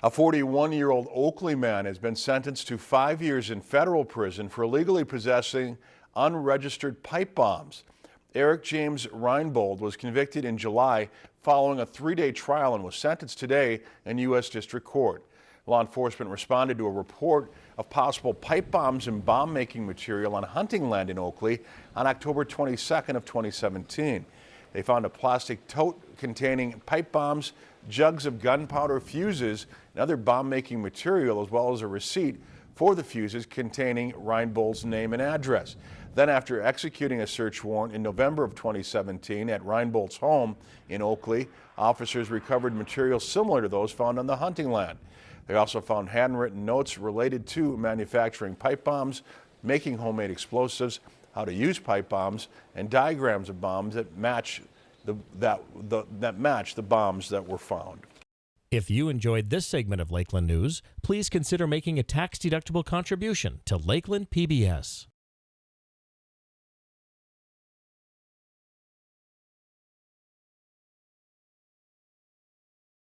A 41-year-old Oklee man has been sentenced to five years in federal prison for illegally possessing unregistered pipe bombs. Eric James Reinbold was convicted in July following a three-day trial and was sentenced today in U.S. District Court. Law enforcement responded to a report of possible pipe bombs and bomb-making material on hunting land in Oklee on October 22nd of 2017. They found a plastic tote containing pipe bombs, jugs of gunpowder fuses, and other bomb-making material, as well as a receipt for the fuses containing Reinbold's name and address. Then after executing a search warrant in November of 2017 at Reinbold's home in Oklee, officers recovered material similar to those found on the hunting land. They also found handwritten notes related to manufacturing pipe bombs, making homemade explosives, how to use pipe bombs, and diagrams of bombs that match the, that, the, that match the bombs that were found. If you enjoyed this segment of Lakeland News, please consider making a tax-deductible contribution to Lakeland PBS.